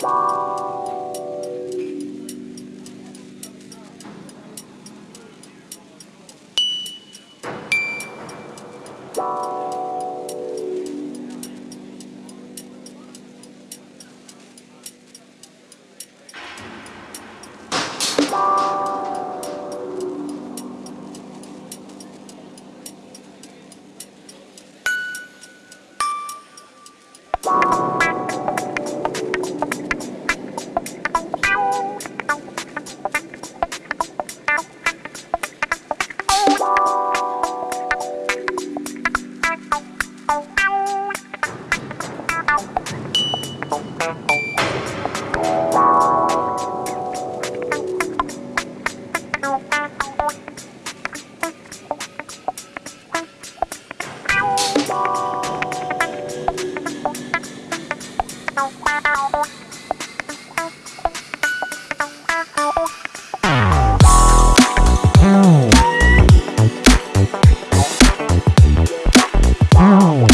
Bye. Oh.